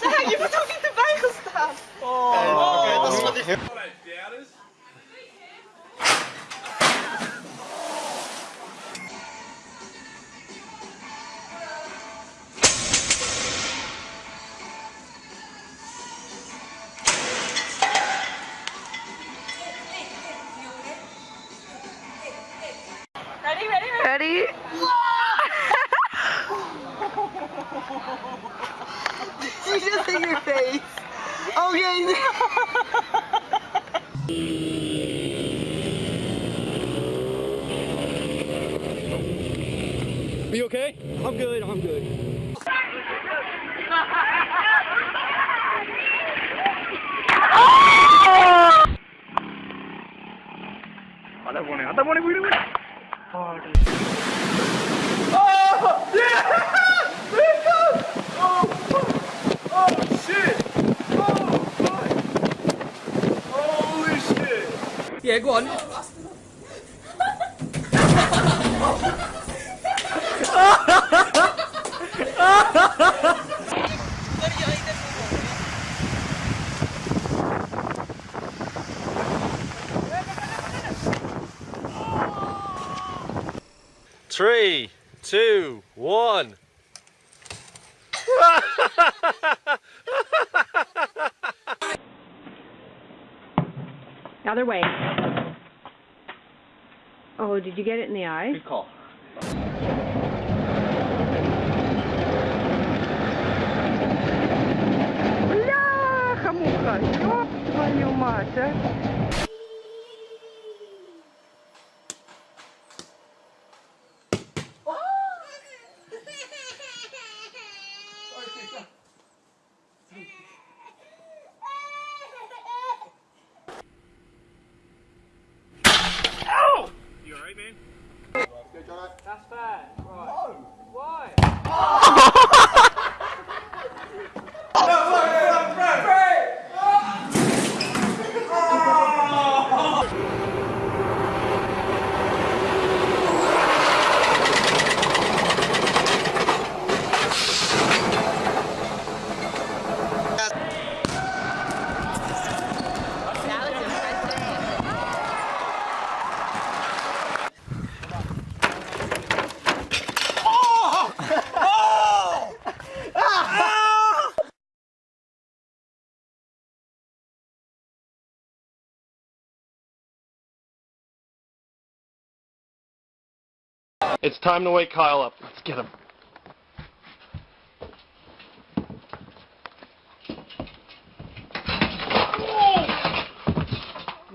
Ja, je bent ook niet erbij gestaan. Oké, dat is wat ik... Ready, ready, Okay. Are you okay? I'm good, I'm good. അതാ പോണേ അതാ പോണേ വീട് വീട് Yeah, go on. Three, two, one. Other way. Oh, did you get it in the eye? Good call. Бляха-муха, ёб твою мать, а. It's time to wake Kyle up. Let's get him.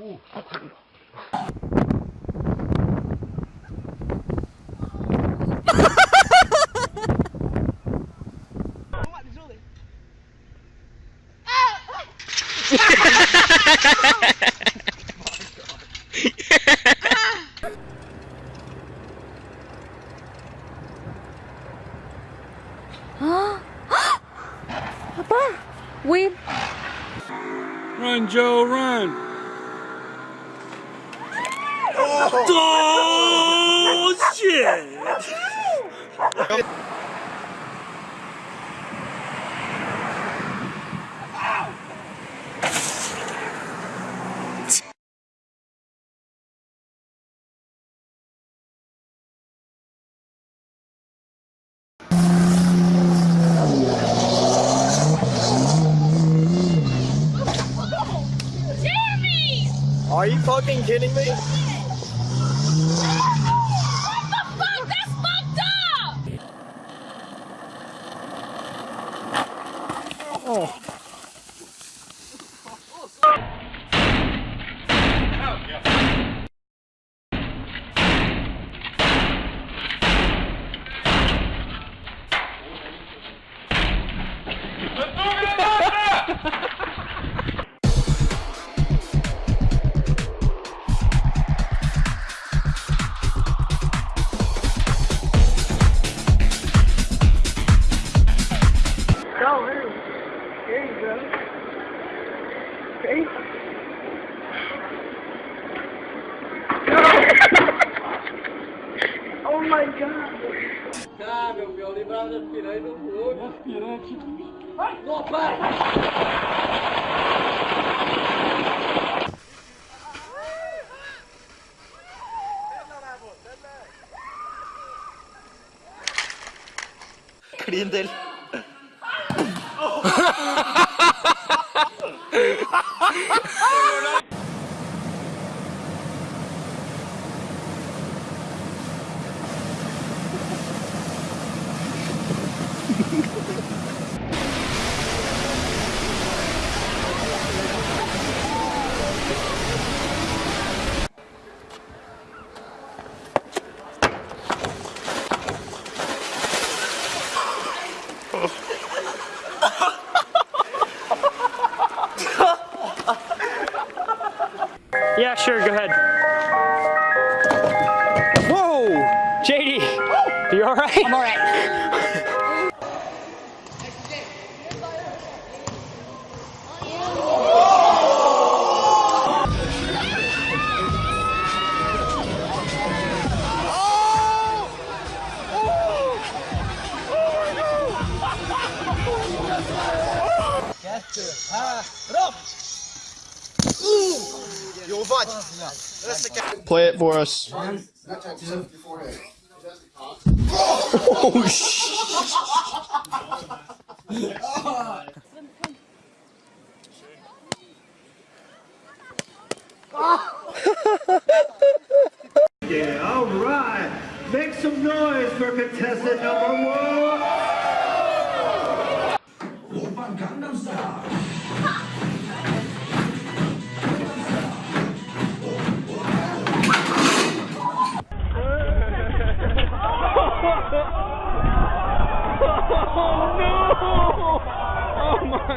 We Oh, shit. Are you fucking kidding me? oh my god. cá, meu pior. É livrar os aspirantes do fogo. Aspirante. Ai! Não, pai! Grindel. Oh. sure, go ahead. Whoa! JD, you alright? I'm alright. Play it for us. Oh shit. Yeah, all right. Make some noise for contestant number one.